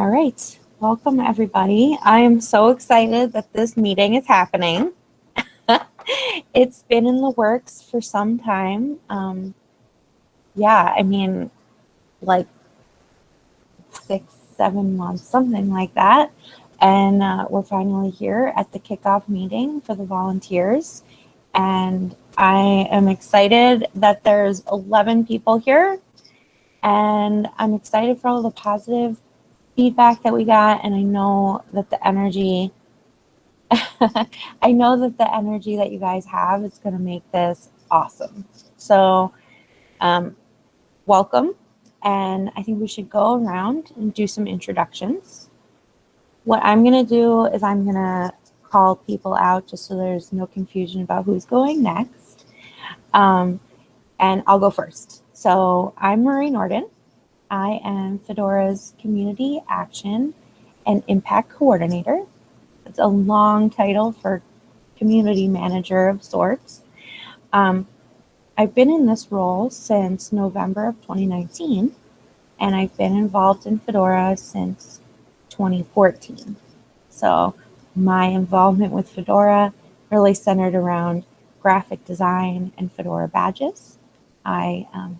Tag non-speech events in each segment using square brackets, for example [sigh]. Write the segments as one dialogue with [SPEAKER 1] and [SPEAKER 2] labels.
[SPEAKER 1] All right, welcome everybody. I am so excited that this meeting is happening. [laughs] it's been in the works for some time. Um, yeah, I mean, like six, seven months, something like that. And uh, we're finally here at the kickoff meeting for the volunteers. And I am excited that there's 11 people here. And I'm excited for all the positive feedback that we got. And I know that the energy, [laughs] I know that the energy that you guys have is going to make this awesome. So um, welcome. And I think we should go around and do some introductions. What I'm going to do is I'm going to call people out just so there's no confusion about who's going next. Um, and I'll go first. So I'm Marie Nordin. I am Fedora's Community Action and Impact Coordinator. It's a long title for community manager of sorts. Um, I've been in this role since November of 2019, and I've been involved in Fedora since 2014. So my involvement with Fedora really centered around graphic design and Fedora badges. I, um,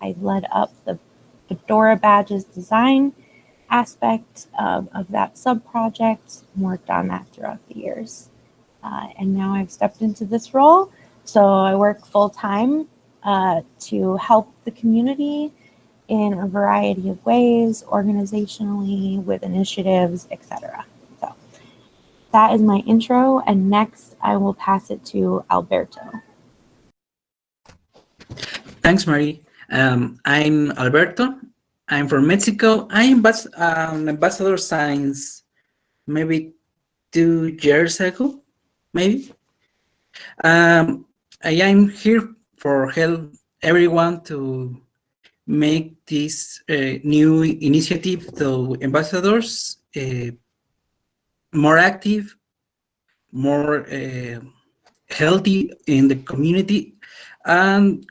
[SPEAKER 1] I led up the Fedora badges design aspect of, of that sub-project, worked on that throughout the years. Uh, and now I've stepped into this role. So I work full-time uh, to help the community in a variety of ways, organizationally, with initiatives, etc. So that is my intro, and next I will pass it to Alberto.
[SPEAKER 2] Thanks, Marie. Um, I'm Alberto. I'm from Mexico. I'm um, ambassador since maybe two years ago, maybe. Um, I am here for help everyone to make this uh, new initiative to ambassadors uh, more active, more uh, healthy in the community. And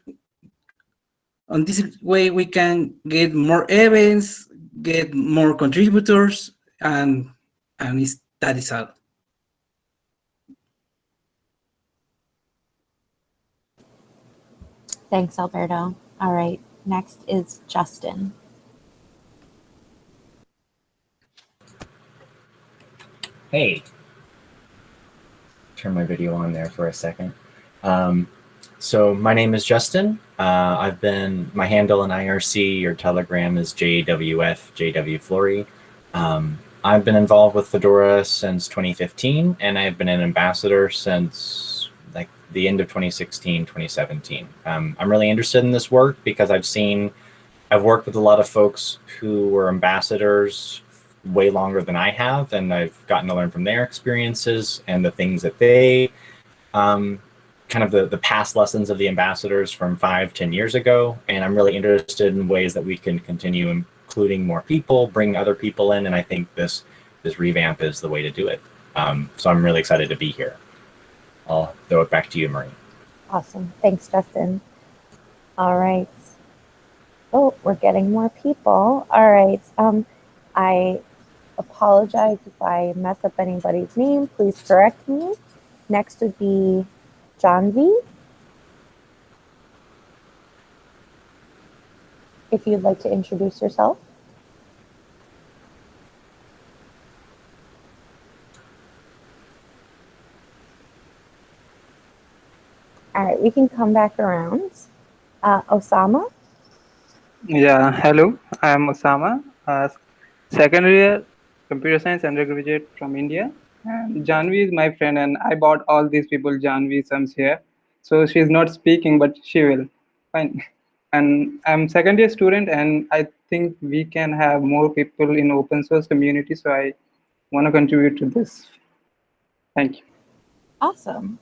[SPEAKER 2] on this way, we can get more events, get more contributors, and, and that is all.
[SPEAKER 1] Thanks, Alberto. All right. Next is Justin.
[SPEAKER 3] Hey. Turn my video on there for a second. Um, so my name is Justin. Uh, I've been, my handle in IRC or Telegram is JWF, JW Flory. Um, I've been involved with Fedora since 2015, and I've been an ambassador since like the end of 2016, 2017. Um, I'm really interested in this work because I've seen, I've worked with a lot of folks who were ambassadors way longer than I have, and I've gotten to learn from their experiences and the things that they, um, kind of the, the past lessons of the ambassadors from five, ten years ago. And I'm really interested in ways that we can continue including more people, bring other people in, and I think this, this revamp is the way to do it. Um, so I'm really excited to be here. I'll throw it back to you, Marie.
[SPEAKER 1] Awesome. Thanks, Justin. All right. Oh, we're getting more people. All right. Um, I apologize if I mess up anybody's name. Please correct me. Next would be V. If you'd like to introduce yourself. All right, we can come back around. Uh, Osama?
[SPEAKER 4] Yeah, hello, I am Osama, uh, second year computer science undergraduate from India. And Janvi is my friend and I bought all these people Janvi sums here. So she's not speaking, but she will. Fine. [laughs] And I'm second year student and I think we can have more people in open source community. So I want to contribute to this. Thank you.
[SPEAKER 1] Awesome.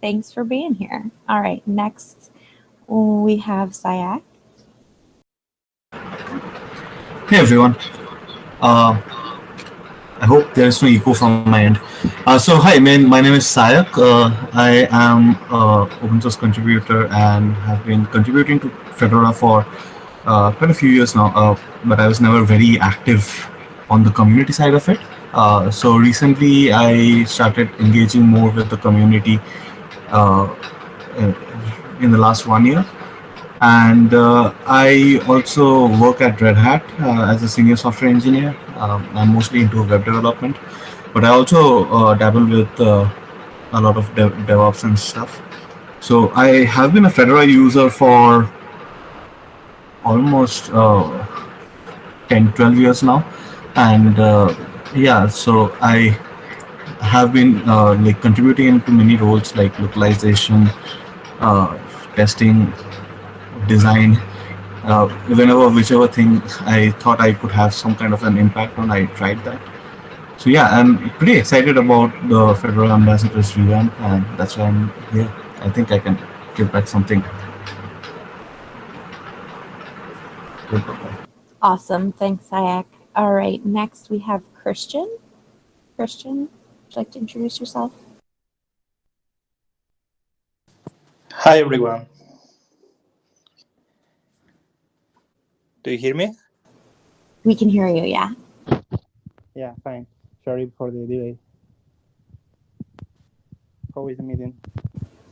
[SPEAKER 1] Thanks for being here. All right, next we have Sayak.
[SPEAKER 5] Hey everyone. Uh, I hope there is no echo from my end. Uh, so hi, man, my name is Sayak. Uh, I am an open source contributor and have been contributing to Fedora for uh, quite a few years now, uh, but I was never very active
[SPEAKER 6] on the community side of it. Uh, so recently, I started engaging more with the community uh, in the last one year. And uh, I also work at Red Hat uh, as a senior software engineer. Um, I'm mostly into web development, but I also uh, dabble with uh, a lot of dev DevOps and stuff. So I have been a Fedora user for almost uh, 10, 12 years now. And uh, yeah, so I have been uh, like contributing into many roles like localization, uh, testing, design, uh, whenever, whichever thing I thought I could have some kind of an impact on, I tried that. So yeah, I'm pretty excited about the Fedora Ambassadors revamp, and that's why I'm here. I think I can give back something.
[SPEAKER 1] Awesome. Thanks, Sayak. All right. Next, we have Christian. Christian, would you like to introduce yourself?
[SPEAKER 7] Hi, everyone. Do you hear me?
[SPEAKER 1] We can hear you. Yeah.
[SPEAKER 7] Yeah, fine. Sorry for the delay. How is the meeting?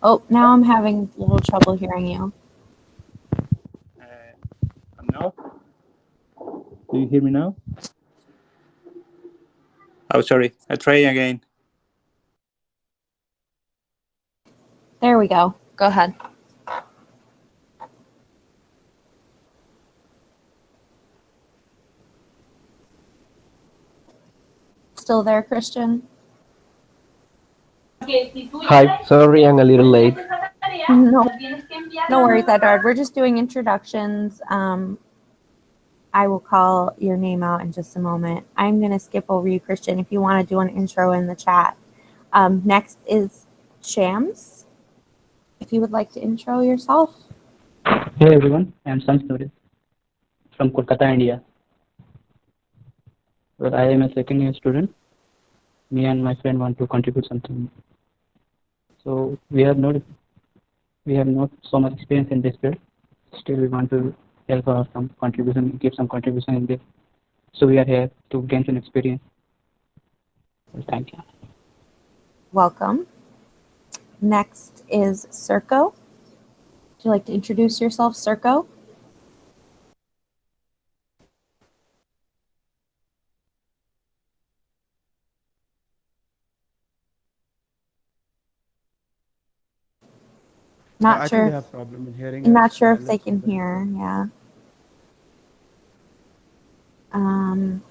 [SPEAKER 1] Oh, now I'm having a little trouble hearing you.
[SPEAKER 7] Uh, now? Do you hear me now? Oh, sorry. I try again.
[SPEAKER 1] There we go. Go ahead. Still there, Christian?
[SPEAKER 8] Hi, sorry I'm a little late.
[SPEAKER 1] No, no worries, Edward. We're just doing introductions. Um, I will call your name out in just a moment. I'm going to skip over you, Christian, if you want to do an intro in the chat. Um, next is Shams. If you would like to intro yourself.
[SPEAKER 9] Hey everyone, I'm Sanskrit from Kolkata, India. Well, I am a second year student. Me and my friend want to contribute something. So we have not we have not so much experience in this field. Still, we want to help our some contribution, give some contribution in this. So we are here to gain some experience. Well, thank you.
[SPEAKER 1] Welcome. Next is Circo. Would you like to introduce yourself, Circo? Not
[SPEAKER 10] I
[SPEAKER 1] sure.
[SPEAKER 10] think they have problem in hearing.
[SPEAKER 1] I'm not sure if they can
[SPEAKER 10] give it a-
[SPEAKER 1] hear. Yeah. Um,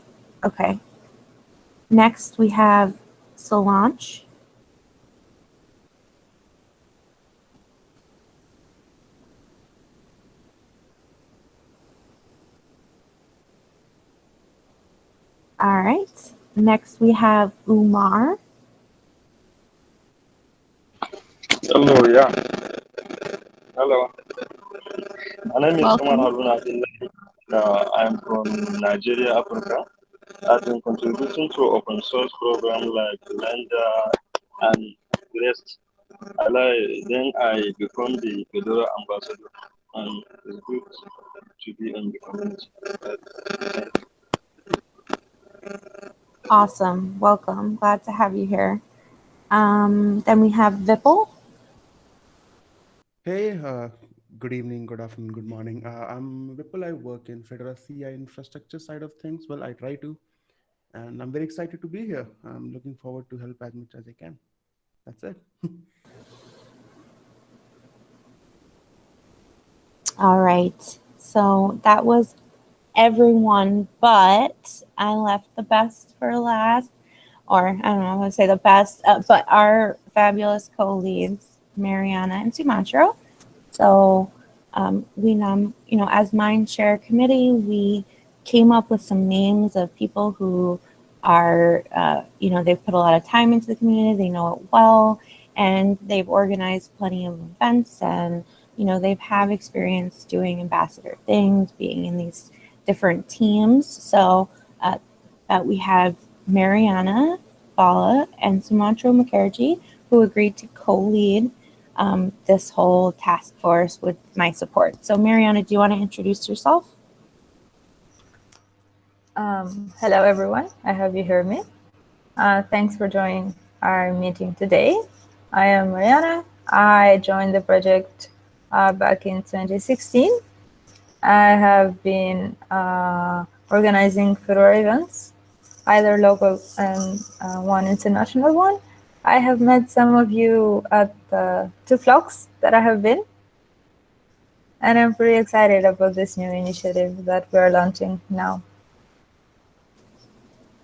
[SPEAKER 1] okay. Next, we have Solange. All right. Next, we have Umar.
[SPEAKER 11] Hello, yeah. Hello. My name is. Umar Haruna Uh, I'm from Nigeria, Africa. I've been contributing to open source programs like Lambda and rest. I like, then I become the Fedora ambassador, and it's good to be in the community.
[SPEAKER 1] Awesome. Welcome. Glad to have you here. Um, then we have Vipul.
[SPEAKER 10] Hey, uh, good evening, good afternoon, good morning. Uh, I'm Vipul. I work in Fedora CI infrastructure side of things. Well, I try to, and I'm very excited to be here. I'm looking forward to help as much as I can. That's it. [laughs]
[SPEAKER 1] All right. So that was everyone, but I left the best for last, or I don't know, I to say the best, uh, but our fabulous co-leads, Mariana and Sumantro. So um, we, nom- you know, as Mindshare Committee, we came up with some names of people who are, uh, you know, they've put a lot of time into the community, they know it well, and they've organized plenty of events and you know they've have experience doing ambassador things being in these different teams so uh, uh, we have mariana Balla and sumantro mukherjee who agreed to co-lead um, this whole task force with my support so mariana do you want to introduce yourself
[SPEAKER 12] Um, hello, everyone. I hope you hear me. Uh, thanks for joining our meeting today. I am Mariana. I joined the project uh, back in 2016. I have been uh, organizing Fedora events, either local and uh, one international one. I have met some of you at the two flocks that I have been. And I'm pretty excited about this new initiative that we're launching now.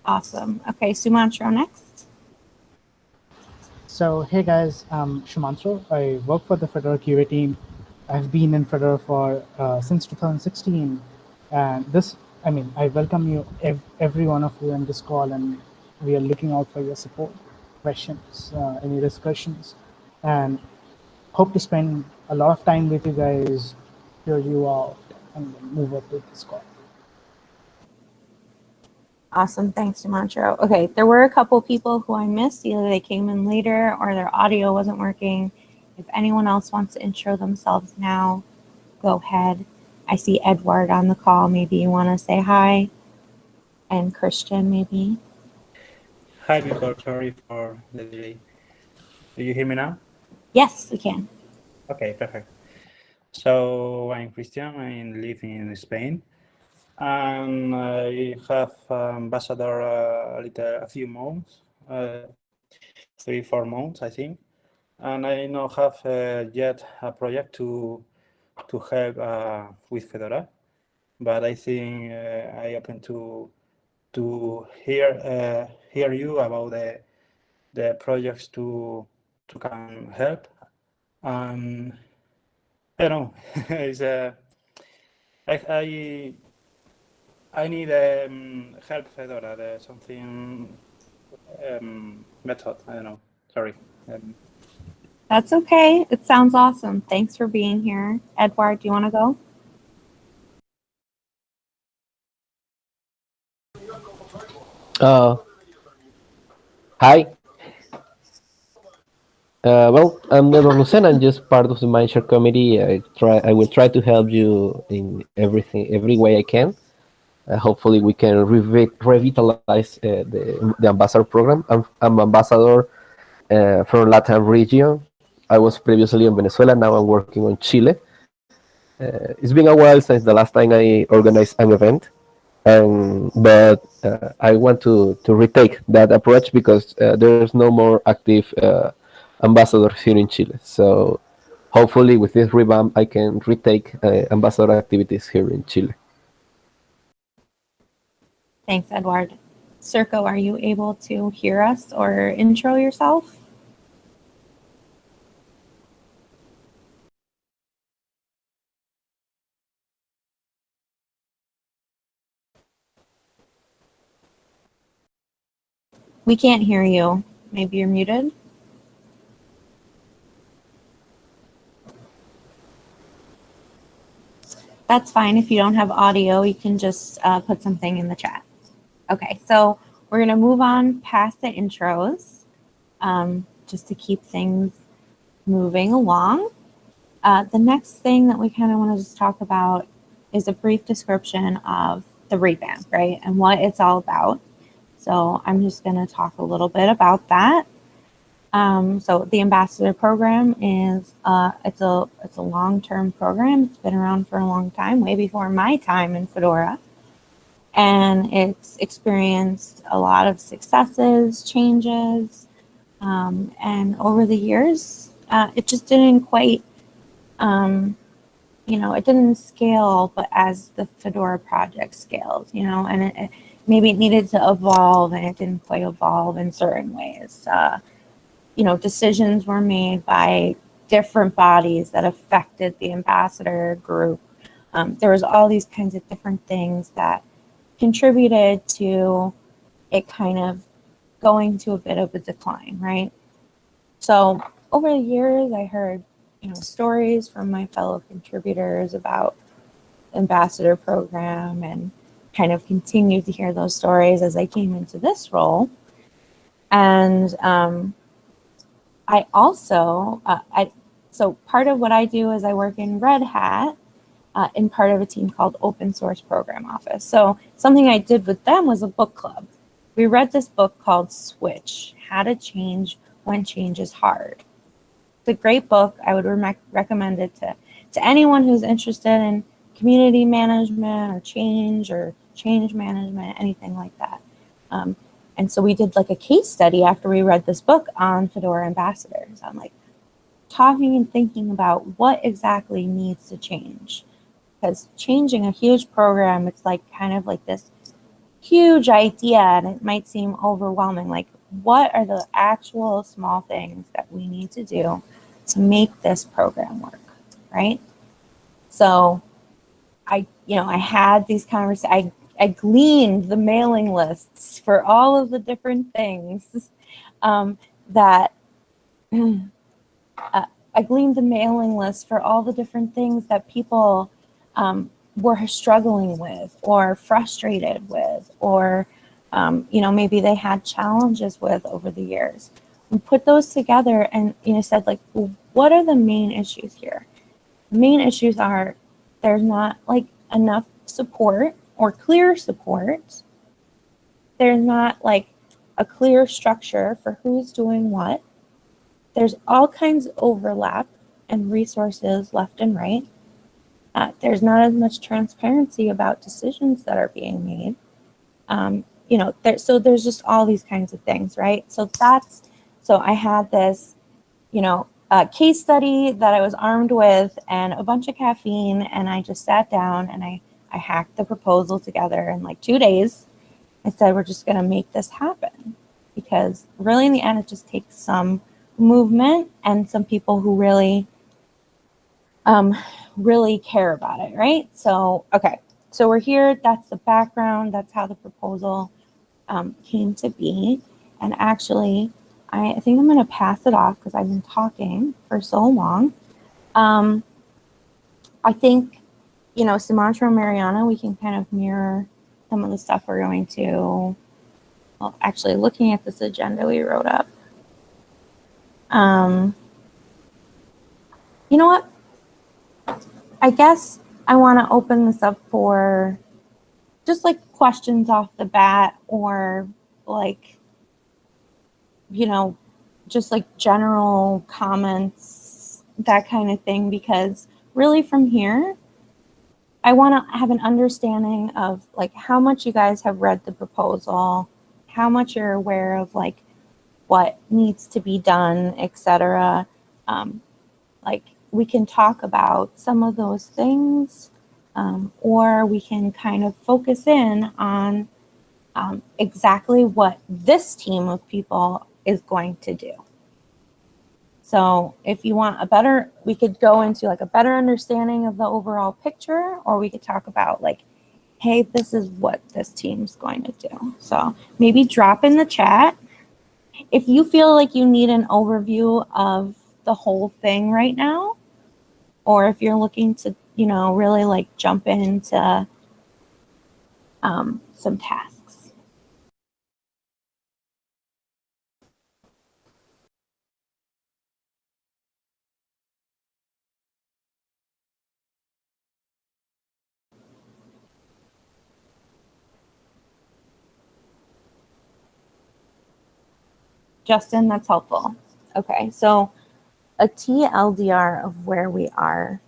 [SPEAKER 1] Awesome. Okay, Sumantro next.
[SPEAKER 13] So, hey guys, I'm Shumantro. I work for the Fedora QA team. I've been in Fedora for uh, since 2016. And this, I mean, I welcome you, ev every one of you in this call, and we are looking out for your support, questions, uh, any discussions, and hope to spend a lot of time with you guys, hear you out, and move up with this call.
[SPEAKER 1] Awesome. Thanks, Sumantro. Okay, there were a couple people who I missed. Either they came in later or their audio wasn't working. If anyone else wants to intro themselves now, go ahead. I see Edward on the call. Maybe you want to say hi. And Christian, maybe.
[SPEAKER 7] Hi, people. Sorry for the delay. Do you hear me now?
[SPEAKER 1] Yes, we can.
[SPEAKER 7] Okay, perfect. So I'm Christian. I live in Spain and I have ambassador uh, a little, a few months, uh, three, four months, I think. And I not have uh, yet a project to to help uh, with Fedora, but I think uh, I open to to hear uh, hear you about the the projects to to come help. Um, I don't know. [laughs] it's a I, I I need um, help Fedora, the something um, method. I don't know. Sorry. Um,
[SPEAKER 1] That's okay. It sounds awesome. Thanks for being here. Edward, do you want to go?
[SPEAKER 8] Uh, hi. Uh, well, I'm Eduard Lucena. I'm just part of the Mindshare committee. I try. I will try to help you in everything, every way I can. Uh, hopefully, we can revi revitalize uh, the, the ambassador program. I'm, I'm ambassador uh, from Latin region. I was previously in Venezuela. Now I'm working on Chile. Uh, it's been a while since the last time I organized an event, but uh, I want to to retake that approach because there's no more active ambassadors here in Chile. So hopefully, with this revamp, I can retake uh, ambassador activities here in Chile.
[SPEAKER 1] Thanks, Edward. Circo, are you able to hear us or intro yourself? We can't hear you. Maybe you're muted. That's fine. If you don't have audio, you can just uh, put something in the chat. Okay, so we're going to move on past the intros um, just to keep things moving along. Uh, the next thing that we kind of want to just talk about is a brief description of the revamp, right, and what it's all about. So I'm just going to talk a little bit about that. Um, so the ambassador program is uh, it's a it's a long-term program. It's been around for a long time, way before my time in Fedora, and it's experienced a lot of successes, changes, um, and over the years, uh, it just didn't quite, um, you know, it didn't scale, but as the Fedora project scaled, you know, and it, it, maybe it needed to evolve, and it didn't quite evolve in certain ways. Uh, you know, decisions were made by different bodies that affected the ambassador group. Um, there was all these kinds of different things that contributed to it kind of going to a bit of a decline, right? So over the years, I heard, you know, stories from my fellow contributors about ambassador program and kind of continued to hear those stories as I came into this role. And um, I also, uh, I so part of what I do is I work in Red Hat, uh, in part of a team called Open Source Program Office. So something I did with them was a book club. We read this book called Switch, How to Change When Change is Hard. It's a great book. I would re recommend it to, to anyone who's interested in community management or change or change management, anything like that. Um, and so we did like a case study after we read this book on Fedora ambassadors. I'm like talking and thinking about what exactly needs to change because changing a huge program, it's like kind of like this huge idea and it might seem overwhelming. Like what are the actual small things that we need to do to make this program work, right? So I, you know, I had these conversations, I, I gleaned the mailing lists for all of the different things um, that [clears throat] uh, I gleaned the mailing list for all the different things that people um, were struggling with or frustrated with or um, you know maybe they had challenges with over the years. We put those together and you know said like what are the main issues here? The main issues are there's not like enough support or clear support there's not like a clear structure for who's doing what there's all kinds of overlap and resources left and right uh, there's not as much transparency about decisions that are being made. Um, you know, there, so there's just all these kinds of things, right? So that's, so I had this, you know, uh, case study that I was armed with and a bunch of caffeine and I just sat down and I, I hacked the proposal together in like two days. I said, we're just going to make this happen because really in the end, it just takes some movement and some people who really um, really care about it, right? So, okay, so we're here. That's the background. That's how the proposal um, came to be. And actually, I, think I'm going to pass it off because I've been talking for so long. Um, I think, you know, Sumantro and Mariana, we can kind of mirror some of the stuff we're going to, well, actually looking at this agenda we wrote up. Um, you know what? I guess I want to open this up for just like questions off the bat or like, you know, just like general comments, that kind of thing, because really from here, I want to have an understanding of like how much you guys have read the proposal, how much you're aware of like what needs to be done, etc. Um, like we can talk about some of those things, um, or we can kind of focus in on um, exactly what this team of people is going to do. So if you want a better, we could go into like a better understanding of the overall picture, or we could talk about like, hey, this is what this team's going to do. So maybe drop in the chat. If you feel like you need an overview of the whole thing right now, or if you're looking to, you know, really like jump into um, some tasks. Justin, that's helpful. Okay, so a TLDR of where we are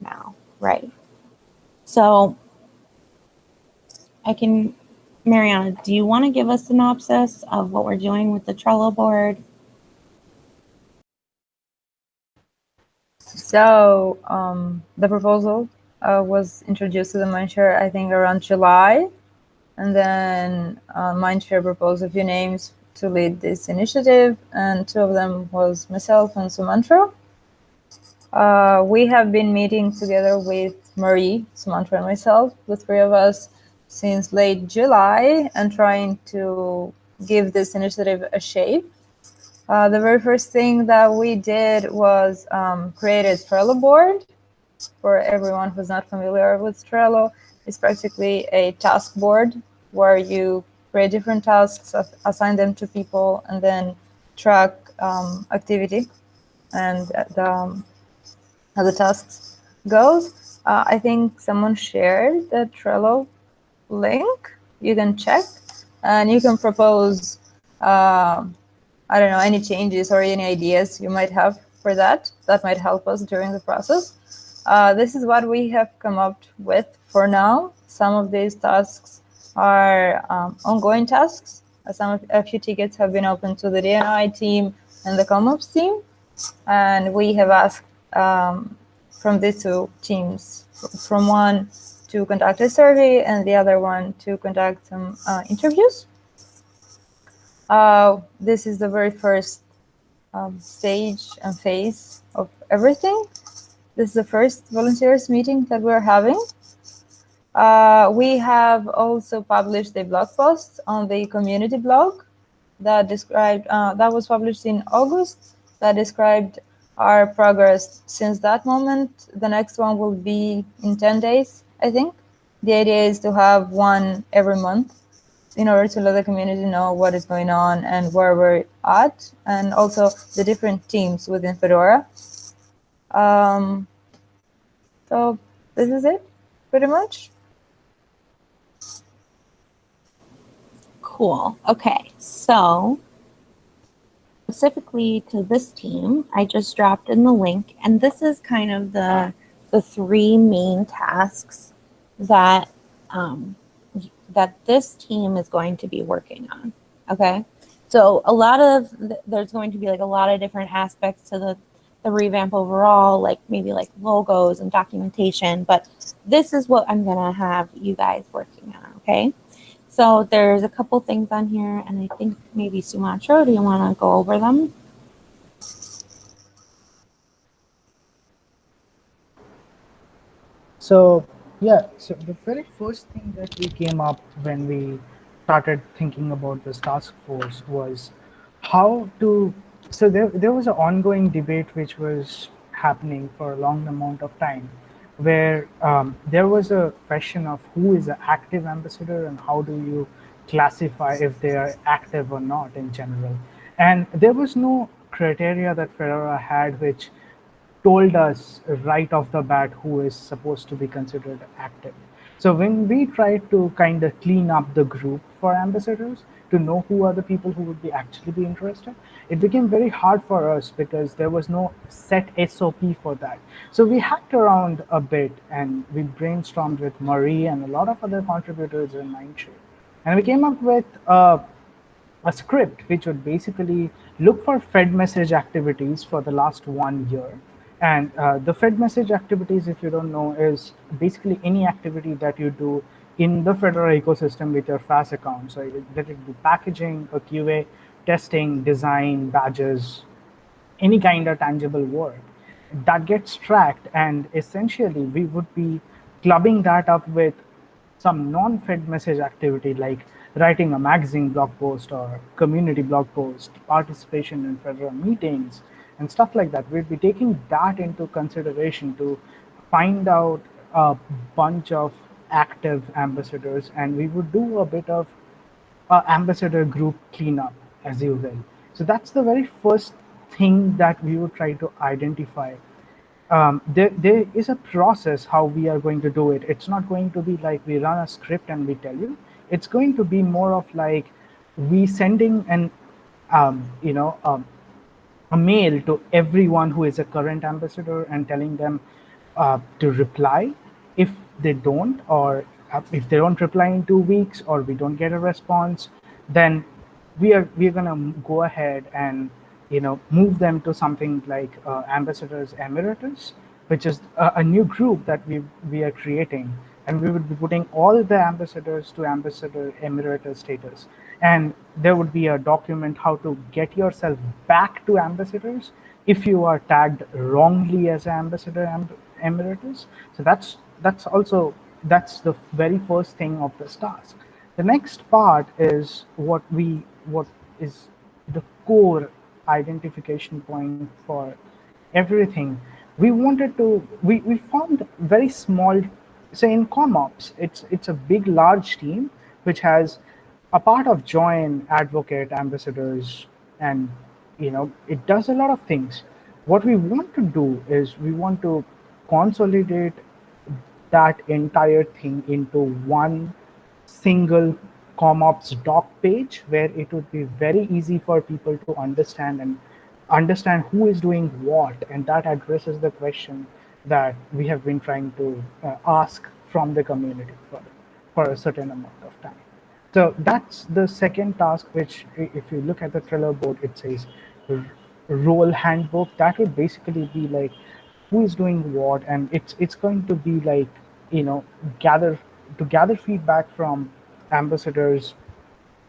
[SPEAKER 1] now, right? So I can, Mariana, do you want to give a synopsis of what we're doing with the Trello board?
[SPEAKER 12] So um, the proposal uh, was introduced to the Mindshare, I think, around July. And then uh, Mindshare proposed a few names to lead this initiative, and two of them was myself and Sumantro. Uh, we have been meeting together with Marie, Sumantro, and myself, the three of us, since late July, and trying to give this initiative a shape. Uh, the very first thing that we did was um, Trello board. For everyone who's not familiar with Trello, it's practically a task board where you create different tasks, assign them to people, and then track um, activity and the, um, how the tasks goes. Uh, I think someone shared the Trello link. You can check and you can propose, uh, I don't know, any changes or any ideas you might have for that. That might help us during the process. Uh, this is what we have come up with for now. Some of these tasks are um, ongoing tasks. Some of, a few tickets have been open to the D&I team and the ComOps team. And we have asked um, from these two teams, from one to conduct a survey and the other one to conduct some uh, interviews. Uh, this is the very first um, stage and phase of everything. This is the first volunteers meeting that we're having. Uh, we have also published a blog post on the community blog that described uh, that was published in August that described our progress since that moment. The next one will be in 10 days, I think. The idea is to have one every month in order to let the community know what is going on and where we're at, and also the different teams within Fedora. Um, so this is it, pretty much.
[SPEAKER 1] Cool. Okay, so specifically to this team, I just dropped in the link, and this is kind of the the three main tasks that um, that this team is going to be working on. Okay, so a lot of there's going to be like a lot of different aspects to the the revamp overall, like maybe like logos and documentation, but this is what I'm gonna have you guys working on. Okay. So there's a couple things on here, and I think maybe Sumantro, do you want to go over them?
[SPEAKER 13] So yeah, so the very first thing that we came up when we started thinking about this task force was how to. So there, there was an ongoing debate which was happening for a long amount of time where um, there was a question of who is an active ambassador and how do you classify if they are active or not in general. And there was no criteria that Fedora had which told us right off the bat who is supposed to be considered active. So when we tried to kind of clean up the group for ambassadors, to know who are the people who would be actually be interested, it became very hard for us because there was no set SOP for that. So we hacked around a bit and we brainstormed with Marie and a lot of other contributors in Mindshare. And we came up with a script which would basically look for Fed message activities for the last one year. And uh, the Fed message activities, if you don't know, is basically any activity that you do in the Fedora ecosystem with your FAS account. So let it be packaging, a QA, testing, design, badges, any kind of tangible work that gets tracked. And essentially, we would be clubbing that up with some non-fed message activity like writing a magazine blog post or community blog post, participation in Fedora meetings, and stuff like that. We'd be taking that into consideration to find out a bunch of active ambassadors and we would do a bit of uh, ambassador group cleanup as you will. So that's the very first thing that we would try to identify. Um, there, there is a process how we are going to do it. It's not going to be like we run a script and we tell you. It's going to be more of like we sending an, um, you know, um, a mail to everyone who is a current ambassador and telling them uh, to reply if they don't or if they don't reply in two weeks or we don't get a response then we are we're gonna go ahead and you know move them to something like uh, ambassadors emeritus which is a, a, new group that we we are creating. And we would be putting all the ambassadors to ambassador emeritus status. And there would be a document how to get yourself back to ambassadors if you are tagged wrongly as ambassador emeritus. So that's that's also that's the very first thing of this task. The next part is what we what is the core identification point for everything. We wanted to we, we found very small say in comops it's it's a big large team which has a part of join advocate ambassadors and you know it does a lot of things. What we want to do is we want to consolidate that entire thing into one single ComOps doc page where it would be very easy for people to understand and understand who is doing what. And that addresses the question that we have been trying to uh, ask from the community for, for a certain amount of time. So that's the second task, which if you look at the Trello board, it says role handbook. That would basically be like who is doing what, and it's it's going to be like you know gather to gather feedback from ambassadors,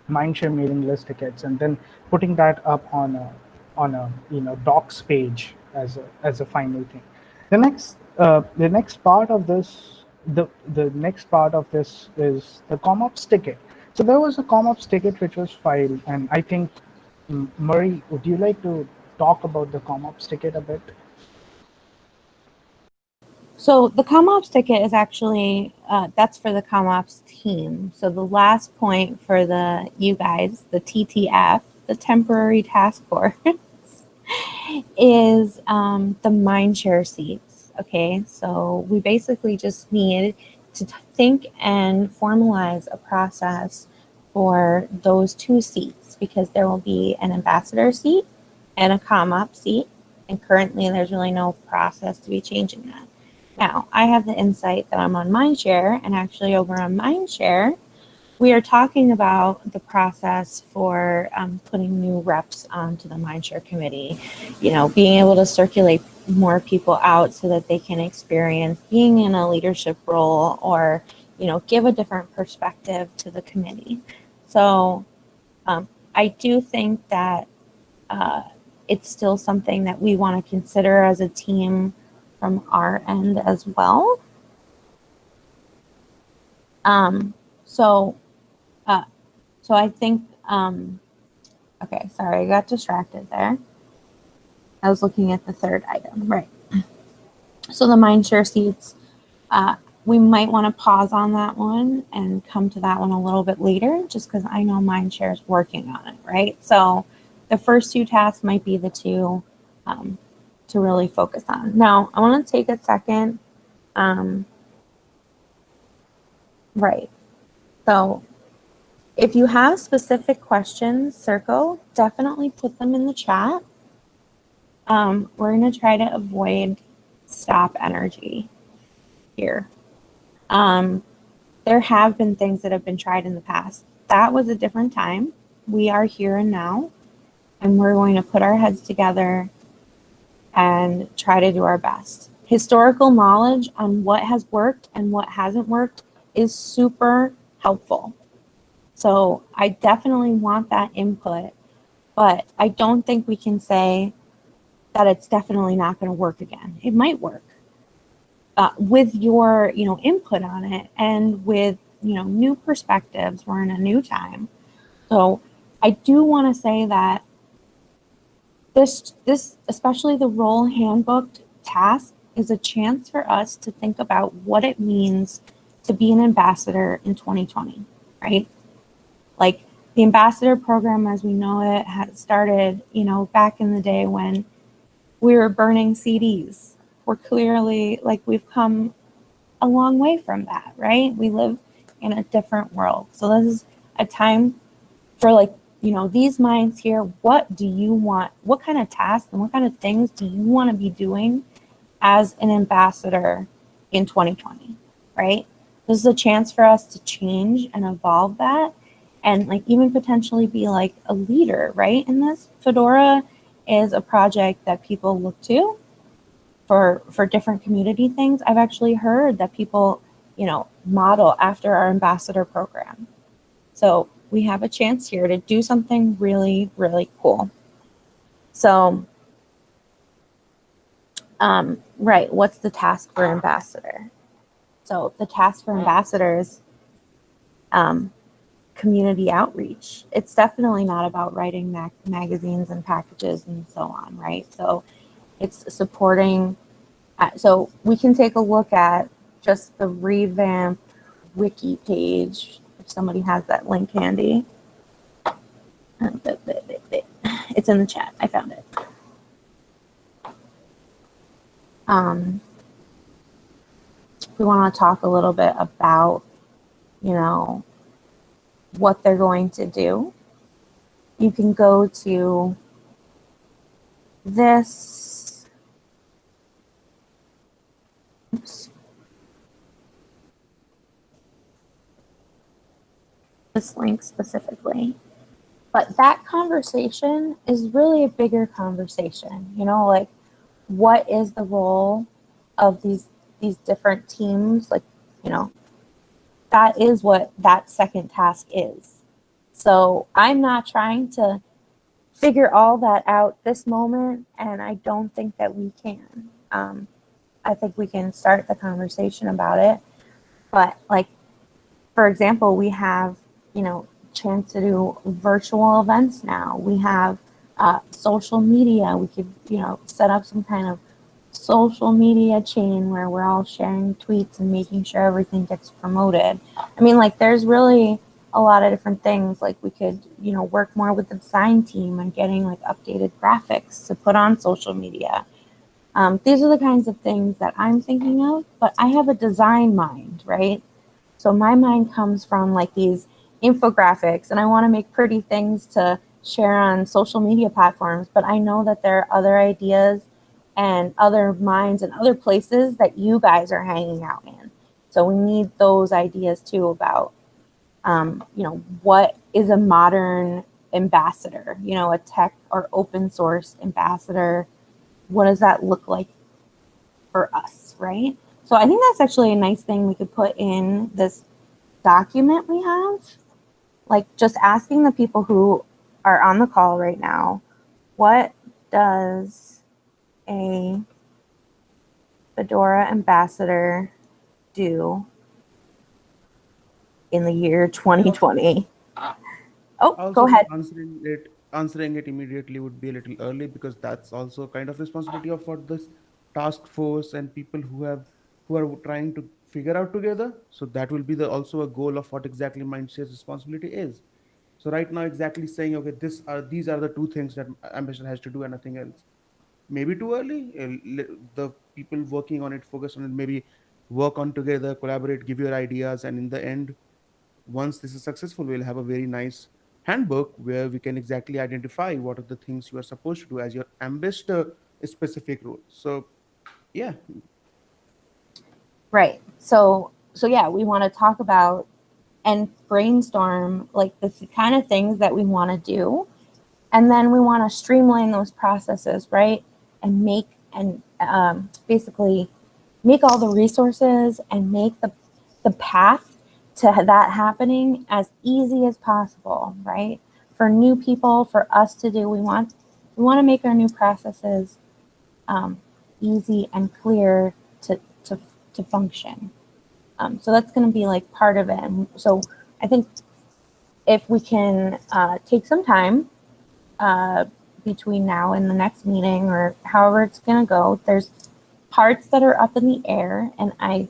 [SPEAKER 13] mindshare mailing list tickets, and then putting that up on a on a you know docs page as a as a final thing. The next uh, the next part of this the the next part of this is the ComOps ticket. So there was a ComOps ticket which was filed, and I think Marie, would you like to talk about the ComOps ticket a bit?
[SPEAKER 1] So the ComOps ticket is actually, uh, that's for the ComOps team. So the last point for the, you guys, the TTF, the temporary task force, [laughs] is um, the mindshare seats. Okay, so we basically just need to think and formalize a process for those two seats because there will be an ambassador seat and a ComOps seat. And currently there's really no process to be changing that. Now, I have the insight that I'm on Mindshare, and actually over on Mindshare, we are talking about the process for um, putting new reps onto the Mindshare committee, you know, being able to circulate more people out so that they can experience being in a leadership role or, you know, give a different perspective to the committee. So um, I do think that uh, it's still something that we want to consider as a team from our end as well. Um, so, uh, so I think, um, okay, sorry, I got distracted there. I was looking at the third item, right. So the Mindshare seats, uh, we might want to pause on that one and come to that one a little bit later, just because I know Mindshare is working on it, right? So the first two tasks might be the two um, to really focus on. Now, I want to take a second. Um, right. So if you have specific questions, Circo, definitely put them in the chat. Um, we're going to try to avoid stop energy here. Um, there have been things that have been tried in the past. That was a different time. We are here and now, and we're going to put our heads together and try to do our best. Historical knowledge on what has worked and what hasn't worked is super helpful. So I definitely want that input, but I don't think we can say that it's definitely not going to work again. It might work uh, with your, you know, input on it and with, you know, new perspectives. We're in a new time. So I do want to say that this, this, especially the role handbook task is a chance for us to think about what it means to be an ambassador in 2020, right? Like the ambassador program as we know it had started, you know, back in the day when we were burning CDs. We're clearly like we've come a long way from that, right? We live in a different world. So this is a time for like you know, these minds here, what do you want? What kind of tasks and what kind of things do you want to be doing as an ambassador in 2020, right? This is a chance for us to change and evolve that and like even potentially be like a leader, right? In this, Fedora is a project that people look to for for different community things. I've actually heard that people, you know, model after our ambassador program. So we have a chance here to do something really, really cool. So, um, right, what's the task for ambassador? So the task for ambassadors, um, community outreach. It's definitely not about writing mag magazines and packages and so on, right? So it's supporting, uh, so we can take a look at just the revamp wiki page if somebody has that link handy. Um, it's in the chat. I found it. if we want to talk a little bit about, you know, what they're going to do, you can go to this. Oops. This link specifically. But that conversation is really a bigger conversation, you know, like what is the role of these these different teams? Like you know that is what that second task is. So i'm not trying to figure all that out this moment and i don't think that we can. Um, i think we can start the conversation about it. But like for example we have you know chance to do virtual events now we have uh, social media we could you know set up some kind of social media chain where we're all sharing tweets and making sure everything gets promoted. I mean, like, there's really a lot of different things. Like, we could, you know, work more with the design team and getting like updated graphics to put on social media. Um, these are the kinds of things that I'm thinking of, but I have a design mind, right? So my mind comes from like these infographics and I want to make pretty things to share on social media platforms, but I know that there are other ideas and other minds and other places that you guys are hanging out in. So we need those ideas too about, um, you know, what is a modern ambassador, you know, a tech or open source ambassador. What does that look like for us, right? So I think that's actually a nice thing we could put in this document we have. Like just asking the people who are on the call right now, what does a Fedora ambassador do in the year 2020? Oh,
[SPEAKER 10] Also,
[SPEAKER 1] go ahead.
[SPEAKER 10] Answering it, answering it immediately would be a little early because that's also kind of responsibility of what this task force and people who have who are trying to figure out together. So that will be the also a goal of what exactly Mindshare's responsibility is. So right now, exactly saying, okay, this are these are the two things that Ambassador has to do and nothing else. Maybe too early. The people working on it, focus on it, maybe work on together, collaborate, give your ideas, and in the end, once this is successful, we'll have a very nice handbook where we can exactly identify what are the things you are supposed to do as your ambassador specific role. So, yeah,
[SPEAKER 1] Right. So so yeah, we want to talk about and brainstorm like the kind of things that we want to do. And then we want to streamline those processes, right? And make and um, basically make all the resources and make the the path to that happening as easy as possible, right? For new people, for us to do, we want we want to make our new processes um, easy and clear to to to function. Um, so that's going to be like part of it. And so I think if we can uh, take some time uh, between now and the next meeting or however it's going to go, there's parts that are up in the air, and I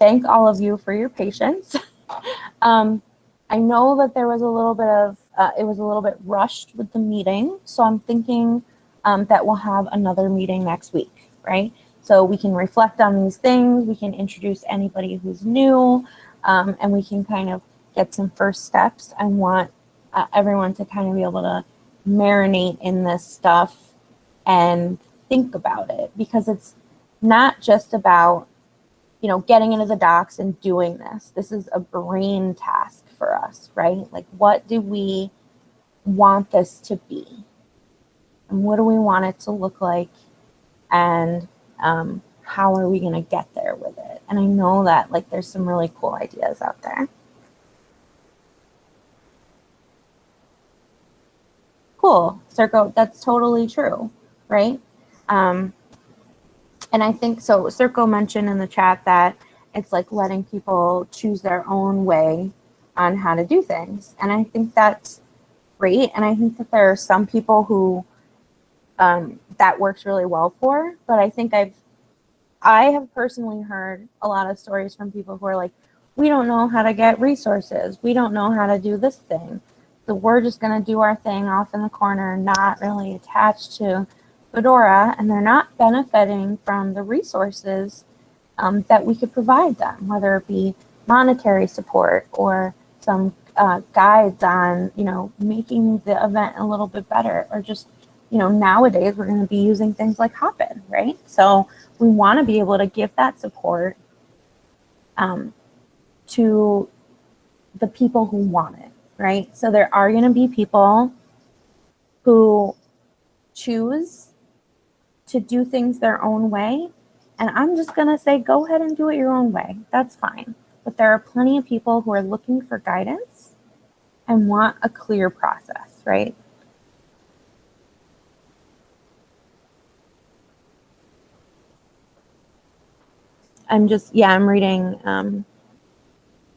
[SPEAKER 1] thank all of you for your patience. [laughs] um, I know that there was a little bit of, uh, it was a little bit rushed with the meeting, so I'm thinking um, that we'll have another meeting next week, right? So we can reflect on these things, we can introduce anybody who's new, um, and we can kind of get some first steps. I want uh, everyone to kind of be able to marinate in this stuff and think about it because it's not just about you know getting into the docs and doing this. This is a brain task for us right? Like what do we want this to be? And what do we want it to look like? And um, how are we going to get there with it? And i know that like there's some really cool ideas out there. Cool. Circo that's totally true right? Um, and i think so circo mentioned in the chat that it's like letting people choose their own way on how to do things. And i think that's great. And i think that there are some people who um, that works really well for but i think i've i have personally heard a lot of stories from people who are like we don't know how to get resources. We don't know how to do this thing. So we're just going to do our thing off in the corner not really attached to fedora and they're not benefiting from the resources um, that we could provide them, whether it be monetary support or some uh, guides on, you know, making the event a little bit better or just, you know, nowadays we're going to be using things like Hopin, right? So we want to be able to give that support um, to the people who want it, right? So there are going to be people who choose to do things their own way. And I'm just going to say, go ahead and do it your own way. That's fine. But there are plenty of people who are looking for guidance and want a clear process, right? I'm just, yeah, I'm reading um,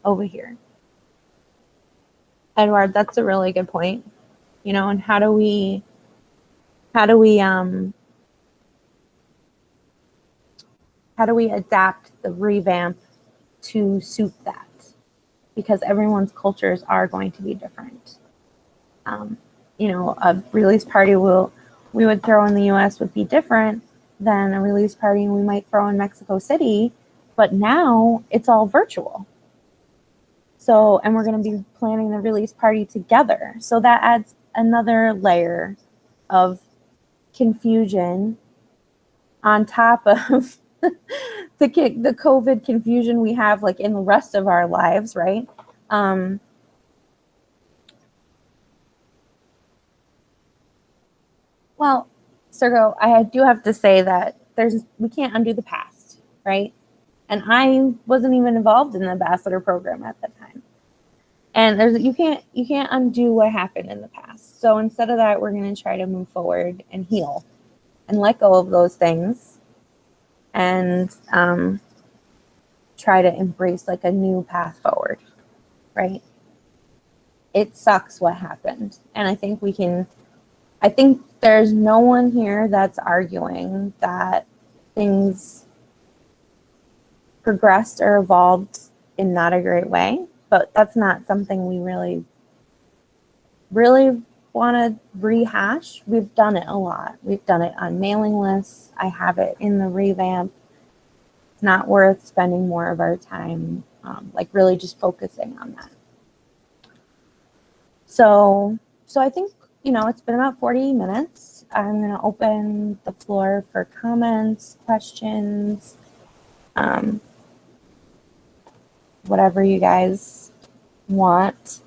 [SPEAKER 1] over here. Eduard, that's a really good point. You know, and how do we, how do we, um, how do we adapt the revamp to suit that? Because everyone's cultures are going to be different. Um, you know, a release party will we would throw in the U.S. would be different than a release party we might throw in Mexico City, but now it's all virtual. So, and we're going to be planning the release party together. So that adds another layer of confusion on top of [laughs] the the COVID confusion we have like in the rest of our lives, right? Um, well, Sergo, I do have to say that there's we can't undo the past, right? And I wasn't even involved in the ambassador program at that time. And there's you can't you can't undo what happened in the past. So instead of that, we're going to try to move forward and heal and let go of those things and um, try to embrace like a new path forward, right? It sucks what happened. And I think we can, I think there's no one here that's arguing that things progressed or evolved in not a great way, but that's not something we really, really want to rehash, we've done it a lot. We've done it on mailing lists. I have it in the revamp. It's not worth spending more of our time, um, like really just focusing on that. So, so I think, you know, it's been about 40 minutes. I'm going to open the floor for comments, questions, um, whatever you guys want.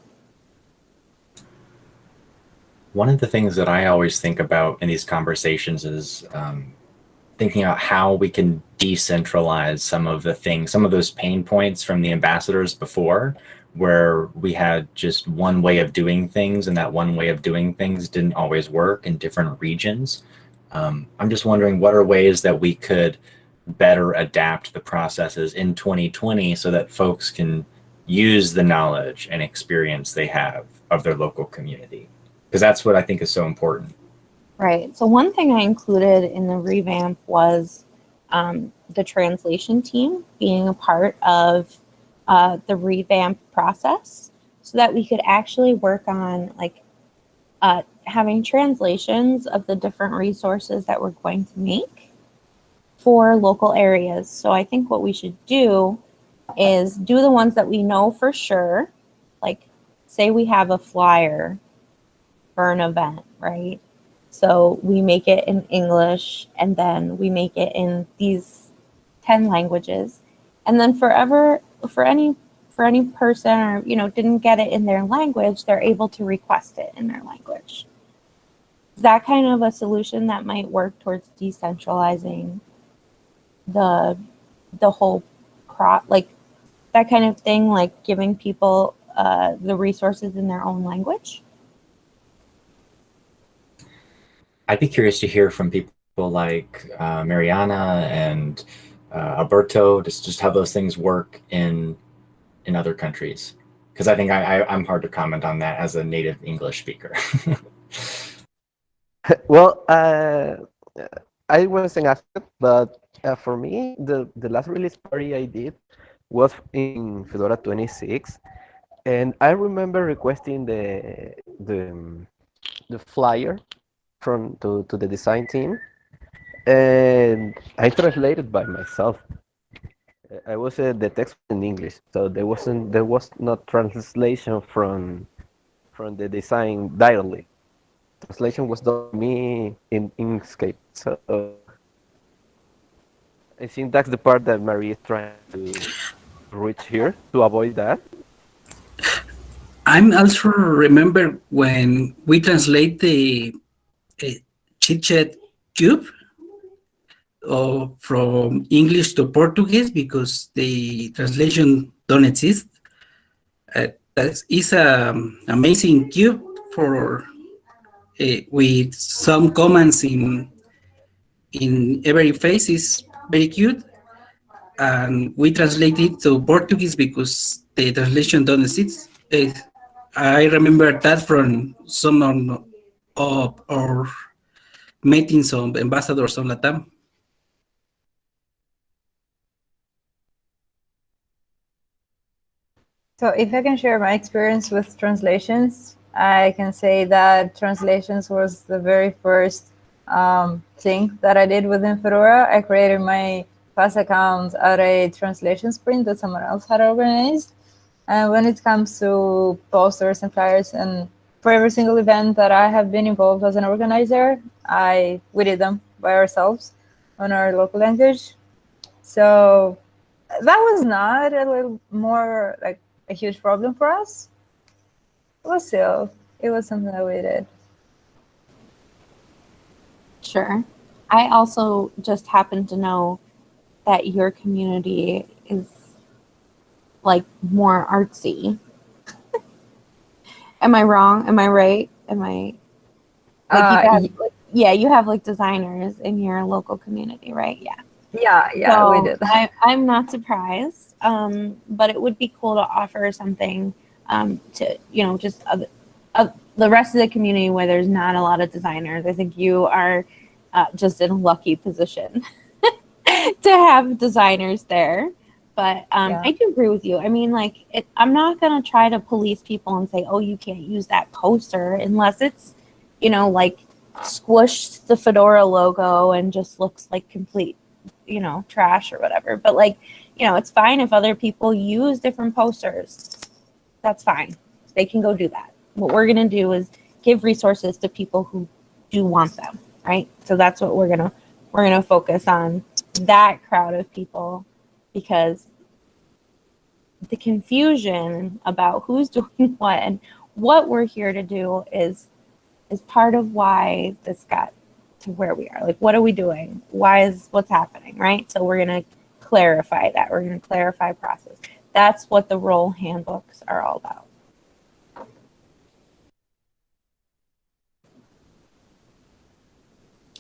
[SPEAKER 3] One of the things that I always think about in these conversations is um, thinking about how we can decentralize some of the things, some of those pain points from the ambassadors before, where we had just one way of doing things and that one way of doing things didn't always work in different regions. Um, I'm just wondering what are ways that we could better adapt the processes in 2020 so that folks can use the knowledge and experience they have of their local community because that's what I think is so important.
[SPEAKER 1] Right. So one thing I included in the revamp was um, the translation team being a part of uh, the revamp process so that we could actually work on like uh, having translations of the different resources that we're going to make for local areas. So I think what we should do is do the ones that we know for sure, like say we have a flyer for an event, right? So we make it in English and then we make it in these 10 languages. And then forever, for any for any person or you know didn't get it in their language, they're able to request it in their language. Is that kind of a solution that might work towards decentralizing the the whole crop like that kind of thing, like giving people uh, the resources in their own language?
[SPEAKER 3] I'd be curious to hear from people like uh, Mariana and uh, Alberto, just, just how those things work in in other countries. Because I think I, I, am hard to comment on that as a native English speaker. [laughs]
[SPEAKER 8] well, uh, I wasn't asked, but uh, for me, the, the last release party I did was in Fedora 26. And I remember requesting the, the, the flyer from to, to the design team and I translated by myself. I was uh, the text in English, so there wasn't there was not translation from from the design directly. Translation was done me in Inkscape. So I think that's the part that Marie is trying to reach here to avoid that.
[SPEAKER 2] I'm also remember when we translate the uh, chit-chat cube or from English to Portuguese because the translation don't exist. Uh, that is an amazing cube for uh, with some comments in in every face is very cute and we translate it to Portuguese because the translation don't exist. Uh, I remember that from some of our meetings of ambassadors on Latam.
[SPEAKER 12] So if I can share my experience with translations, I can say that translations was the very first um, thing that I did within Fedora. I created my class account at a translation sprint that someone else had organized. And when it comes to posters and flyers and for every single event that I have been involved as an organizer, I we did them by ourselves on our local language. So that was not a little more like a huge problem for us. But still, it was something that we did.
[SPEAKER 1] Sure. I also just happen to know that your community is like more artsy. [laughs] Am I wrong? Am I right? Am I like
[SPEAKER 12] Uh,
[SPEAKER 1] you have, like, yeah, you have like designers in your local community, right? Yeah.
[SPEAKER 12] Yeah, yeah, we did.
[SPEAKER 1] I, I'm not surprised, um, but it would be cool to offer something um, to, you know, just other, uh, the rest of the community where there's not a lot of designers. I think you are uh, just in a lucky position [laughs] to have designers there. But um,
[SPEAKER 12] Yeah.
[SPEAKER 1] I do agree with you. I mean, like, it, I'm not going to try to police people and say, oh, you can't use that poster unless it's, you know, like squished the Fedora logo and just looks like complete you know, trash or whatever. But like, you know, it's fine if other people use different posters. That's fine. They can go do that. What we're going to do is give resources to people who do want them, right? So that's what we're going to we're going to focus on that crowd of people because the confusion about who's [laughs] doing what and what we're here to do is is part of why this got to where we are. Like, what are we doing? Why is what's happening, right? So we're going to clarify that. We're going to clarify process. That's what the role handbooks are all about.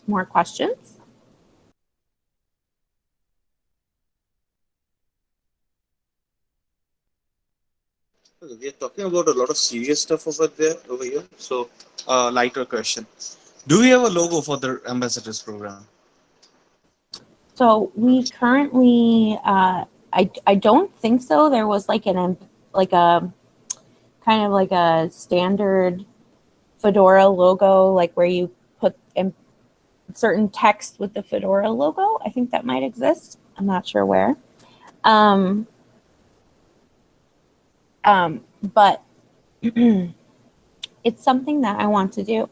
[SPEAKER 1] More questions?
[SPEAKER 6] We are talking about a lot of serious stuff over there, over here. So, uh, lighter question: Do we have a logo for the ambassadors program?
[SPEAKER 1] So we currently, uh, I, I don't think so. There was like an, like a, kind of like a standard Fedora logo, like where you certain text with the Fedora logo. I think that might exist. I'm not sure where. Um, um, but [clears throat] it's something that I want to do.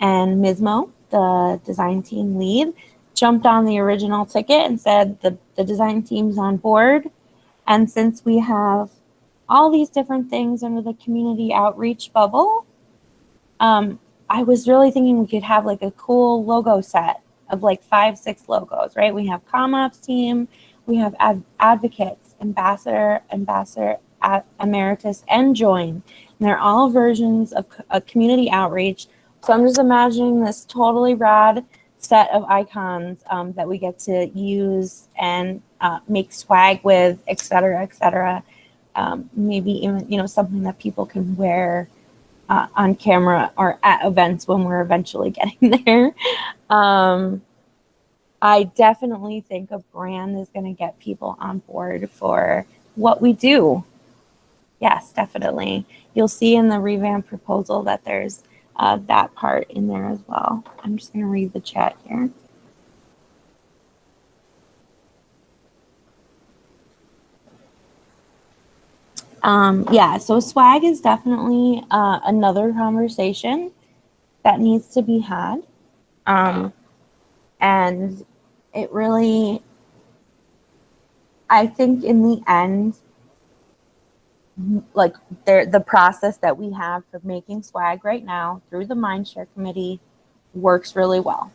[SPEAKER 1] And Mizmo, the design team lead, jumped on the original ticket and said the, the design team's on board. And since we have all these different things under the community outreach bubble, um, I was really thinking we could have like a cool logo set of like five, six logos, right? We have ComOps team, we have ad- advocates, ambassador, ambassador, emeritus, and join. And they're all versions of a community outreach. So I'm just imagining this totally rad set of icons um, that we get to use and uh, make swag with, et cetera, et cetera. Um, maybe even, you know, something that people can wear uh, on camera or at events when we're eventually [laughs] getting there. Um, I definitely think a brand is going to get people on board for what we do. Yes, definitely. You'll see in the revamp proposal that there's uh, that part in there as well. I'm just going to read the chat here. Um, yeah, so swag is definitely uh, another conversation that needs to be had. Um, and it really, I think in the end, like there, the process that we have for making swag right now through the Mindshare Committee works really well.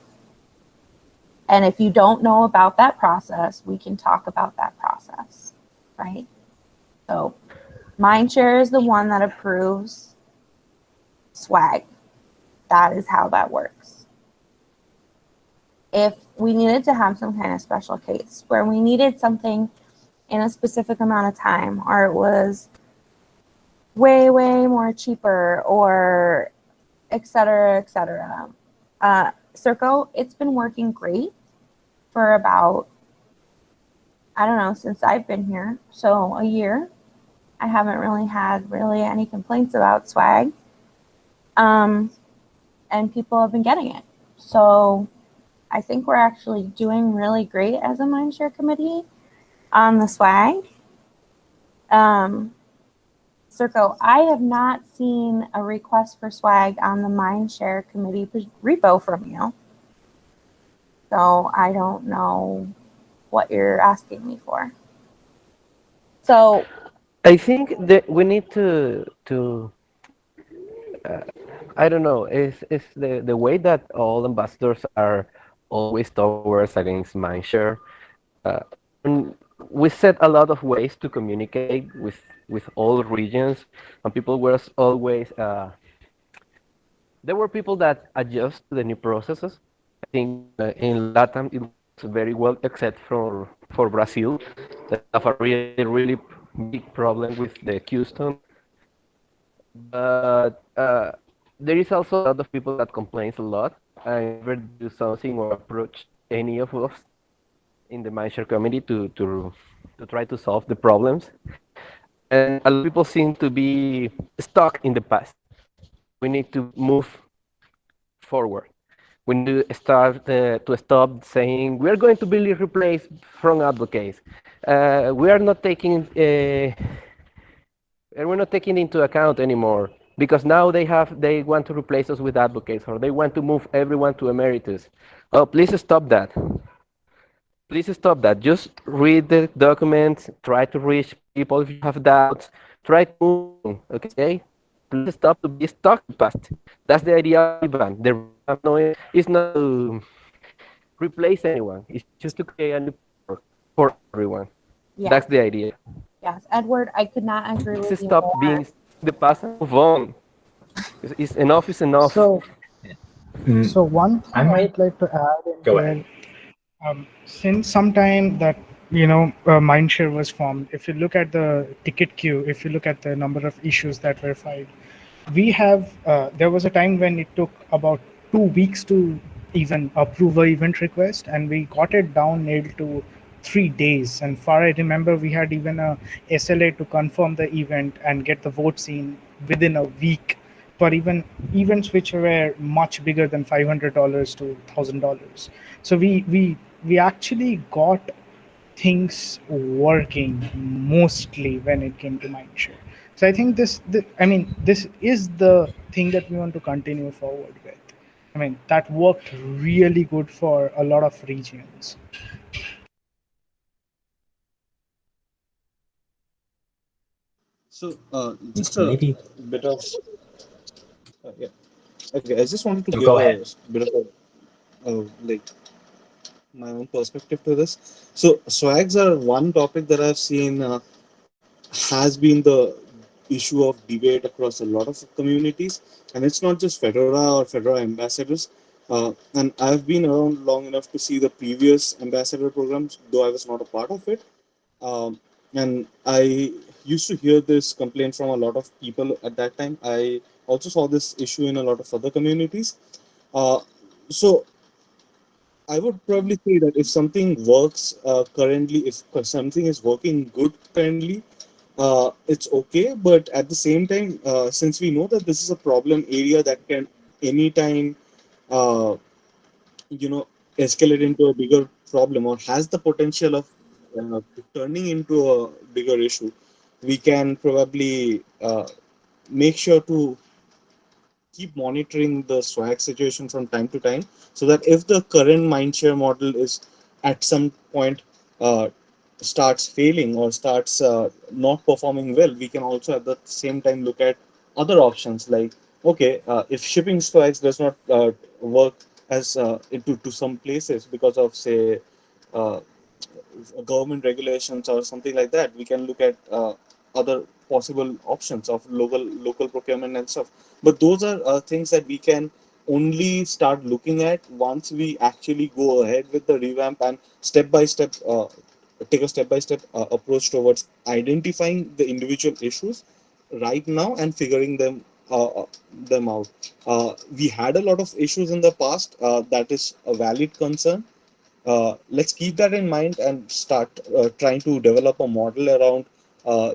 [SPEAKER 1] And if you don't know about that process, we can talk about that process, right? So Mindshare is the one that approves swag. That is how that works. If we needed to have some kind of special case where we needed something in a specific amount of time, or it was way, way more cheaper, or et cetera, et cetera. Uh, Circo, it's been working great for about, I don't know, since I've been here. So a year. I haven't really had really any complaints about swag. Um, and people have been getting it. So I think we're actually doing really great as a Mindshare committee on the swag. Um, Circo, I have not seen a request for swag on the Mindshare committee repo from you. So I don't know what you're asking me for. So
[SPEAKER 8] I think that we need to to uh, I don't know. Is is the the way that all ambassadors are always towards against mindshare. Uh, we set a lot of ways to communicate with with all regions, and people were always. Uh, there were people that adjust to the new processes. I think uh, in Latam it was very well, except for for Brazil, that have a really really big problem with the Houston. But uh, there is also a lot of people that complains a lot. I never do something or approach any of us in the Mindshare committee to, to, to try to solve the problems. And a lot of people seem to be stuck in the past. We need to move forward. We need to start uh, to stop saying we are going to be replaced from advocates. Uh, we are not taking uh, we're not taking into account anymore because now they have they want to replace us with advocates or they want to move everyone to emeritus. Oh, please stop that. Please stop that. Just read the documents, try to reach people if you have doubts, try to move, okay? Please stop to be stuck past. That's the idea of Ivan. The is not to replace anyone. It's just to create a new for, for everyone.
[SPEAKER 1] Yeah.
[SPEAKER 8] That's the idea.
[SPEAKER 1] yes, Eduard, I could not agree with
[SPEAKER 8] Please
[SPEAKER 1] you
[SPEAKER 8] stop
[SPEAKER 1] more.
[SPEAKER 8] being the past and move on. It's, it's enough is enough.
[SPEAKER 13] So,
[SPEAKER 3] Mm,
[SPEAKER 13] so one thing
[SPEAKER 3] I
[SPEAKER 13] I
[SPEAKER 3] might-
[SPEAKER 13] like to add in
[SPEAKER 3] Go
[SPEAKER 13] here,
[SPEAKER 3] ahead.
[SPEAKER 13] um, since some time that you know uh, mindshare was formed if you look at the ticket queue if you look at the number of issues that were filed we have uh, there was a time when it took about two weeks to even approve a event request and we got it down nailed to three days. And far i remember we had even a sla to confirm the event and get the votes in within a week for even events which were much bigger than $500 to $1000 so we we we actually got things working mostly when it came to mindshare so i think this, th i mean this is the thing that we want to continue forward with i mean that worked really good for a lot of regions
[SPEAKER 6] So, uh, just a
[SPEAKER 3] Maybe-
[SPEAKER 6] bit of. Uh, yeah. Okay, I just wanted to
[SPEAKER 3] No,
[SPEAKER 6] give
[SPEAKER 3] go
[SPEAKER 6] a
[SPEAKER 3] ahead.
[SPEAKER 6] bit of a, uh, like my own perspective to this. So, swags are one topic that I've seen uh, has been the issue of debate across a lot of communities, and it's not just Fedora or Fedora ambassadors. Uh, and I've been around long enough to see the previous ambassador programs, though I was not a part of it. Um, and I used to hear this complaint from a lot of people at that time. I also saw this issue in a lot of other communities. Uh, so I would probably say that if something works uh, currently, if something is working good currently, uh, it's okay. But at the same time, uh, since we know that this is a problem area that can anytime, uh, you know, escalate into a bigger problem or has the potential of uh, turning into a bigger issue, we can probably uh, make sure to keep monitoring the swag situation from time to time so that if the current mindshare model is at some point uh, starts failing or starts uh, not performing well, we can also at the same time look at other options like, okay, uh, if shipping swags does not uh, work as uh, into to some places because of say uh, government regulations or something like that, we can look at uh, other possible options of local local procurement and stuff. But those are things that we can only start looking at once we actually go ahead with the revamp and step by step uh, take a step by step uh, approach towards identifying the individual issues right now and figuring them uh, uh them out. Uh, we had a lot of issues in the past. Uh, that is a valid concern. Uh, let's keep that in mind and start trying to develop a model around,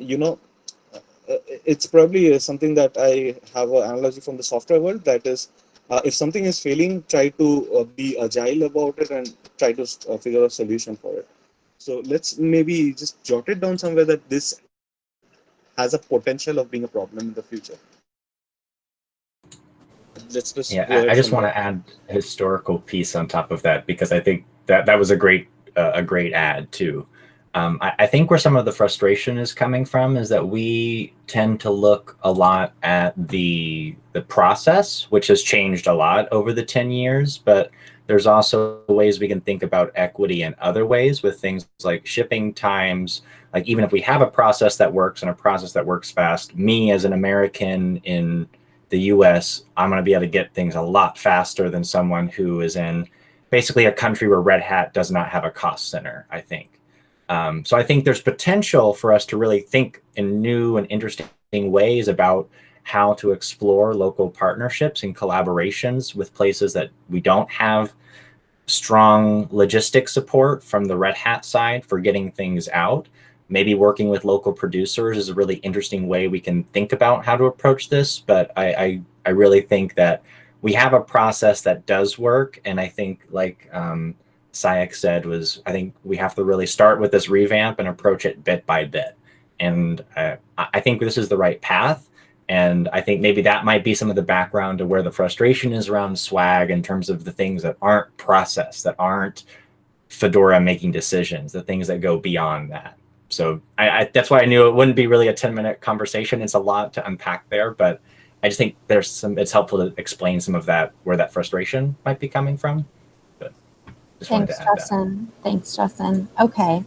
[SPEAKER 6] you know, it's probably something that I have an analogy from the software world. That is, if something is failing, try to be agile about it and try to figure a solution for it. So let's maybe just jot it down somewhere that this has a potential of being a problem in the future. Let's just
[SPEAKER 3] Yeah, I, I just want to add a historical piece on top of that because I think that that was a great uh, a great add too. Um, I, I think where some of the frustration is coming from is that we tend to look a lot at the the process, which has changed a lot over the ten years, but there's also ways we can think about equity in other ways with things like shipping times. Like even if we have a process that works and a process that works fast, me as an American in the US, I'm going to be able to get things a lot faster than someone who is in basically a country where Red Hat does not have a cost center, I think. Um, so I think there's potential for us to really think in new and interesting ways about how to explore local partnerships and collaborations with places that we don't have strong logistic support from the Red Hat side for getting things out. Maybe working with local producers is a really interesting way we can think about how to approach this. But I, I, I really think that we have a process that does work. And I think like um, Sayak said was, I think we have to really start with this revamp and approach it bit by bit. And uh, I think this is the right path. And I think maybe that might be some of the background to where the frustration is around swag in terms of the things that aren't processed, that aren't Fedora making decisions, the things that go beyond that. So I, I, that's why I knew it wouldn't be really a 10 minute conversation. It's a lot to unpack there, but I just think there's some, it's helpful to explain some of that, where that frustration might be coming from. But just
[SPEAKER 1] Thanks,
[SPEAKER 3] to add that.
[SPEAKER 1] Justin. Thanks, Justin. Okay.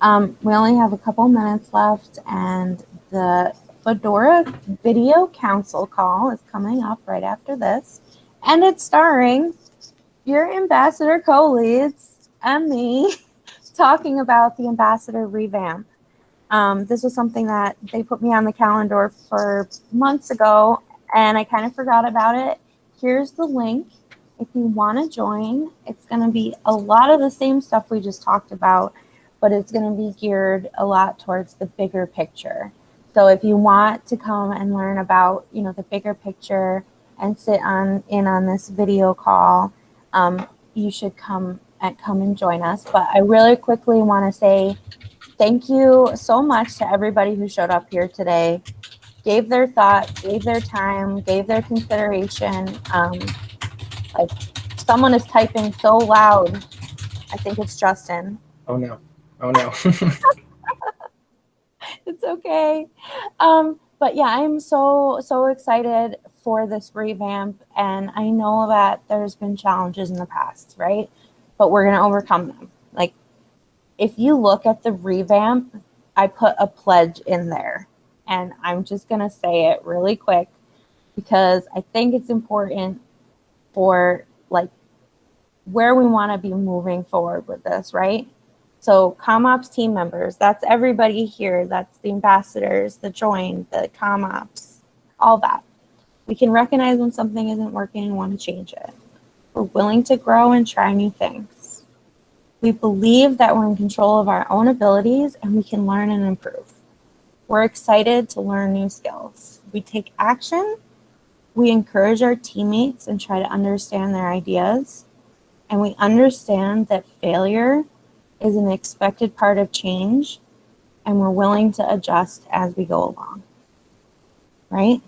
[SPEAKER 1] Um, we only have a couple minutes left, and the Fedora video council call is coming up right after this. And it's starring your ambassador co-leads and me [laughs] talking about the ambassador revamp. Um, this was something that they put me on the calendar for months ago, and I kind of forgot about it. Here's the link. If you want to join, it's going to be a lot of the same stuff we just talked about, but it's going to be geared a lot towards the bigger picture. So if you want to come and learn about, you know, the bigger picture and sit on in on this video call, um, you should come and come and join us. But I really quickly want to say thank you so much to everybody who showed up here today, gave their thought, gave their time, gave their consideration. Um, like someone is typing so loud. I think it's Justin.
[SPEAKER 3] Oh no. Oh no. [laughs]
[SPEAKER 1] okay. Um, but yeah, I'm so so excited for this revamp, and I know that there's been challenges in the past, right? But we're gonna overcome them. Like, if you look at the revamp, I put a pledge in there, and I'm just gonna say it really quick because I think it's important for like where we want to be moving forward with this, right? So ComOps team members, that's everybody here. That's the ambassadors, the join, the ComOps, all that. We can recognize when something isn't working and want to change it. We're willing to grow and try new things. We believe that we're in control of our own abilities and we can learn and improve. We're excited to learn new skills. We take action. We encourage our teammates and try to understand their ideas. And we understand that failure is an expected part of change and we're willing to adjust as we go along. Right?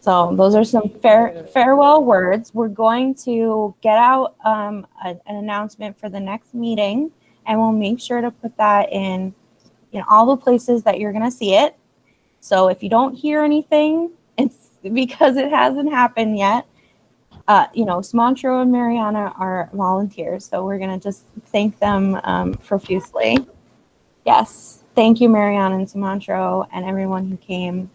[SPEAKER 1] So those are some fair, farewell words. We're going to get out um, a- an announcement for the next meeting, and we'll make sure to put that in in all the places that you're going to see it. So if you don't hear anything, [laughs] it's because it hasn't happened yet. Uh, you know, Sumantro and Mariana are volunteers, so we're going to just thank them um, profusely. Yes, thank you, Mariana and Sumantro, and everyone who came